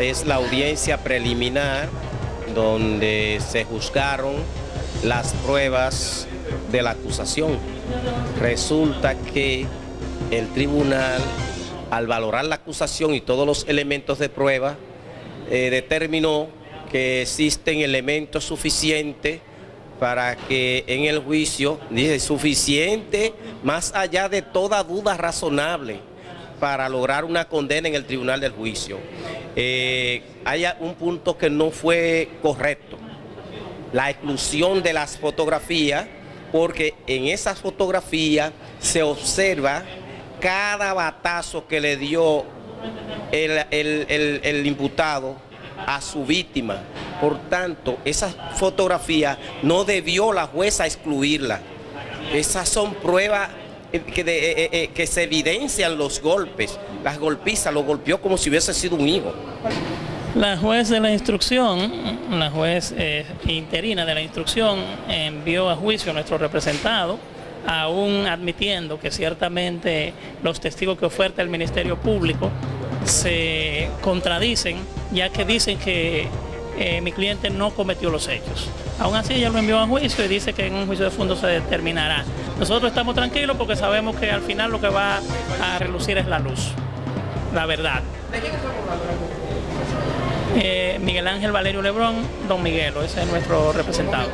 es la audiencia preliminar donde se juzgaron las pruebas de la acusación. Resulta que el tribunal, al valorar la acusación y todos los elementos de prueba, eh, determinó que existen elementos suficientes para que en el juicio, dice, suficiente más allá de toda duda razonable para lograr una condena en el tribunal del juicio. Eh, hay un punto que no fue correcto, la exclusión de las fotografías, porque en esas fotografías se observa cada batazo que le dio el, imputado a su víctima. Por tanto, esa fotografía no debió la jueza excluirla. Esas son pruebas eh, eh, eh, que se evidencian los golpes, las golpizas, lo golpeó como si hubiese sido un hijo. La juez de la instrucción, la juez interina de la instrucción, envió a juicio a nuestro representado, aún admitiendo que ciertamente los testigos que oferta el Ministerio Público se contradicen, ya que dicen que mi cliente no cometió los hechos. Aún así ella lo envió a juicio y dice que en un juicio de fondo se determinará. Nosotros estamos tranquilos porque sabemos que al final lo que va a relucir es la luz, la verdad. ¿De quién estamos eh, Miguel Ángel Valerio Lebrón, Don Miguelo, ese es nuestro representado.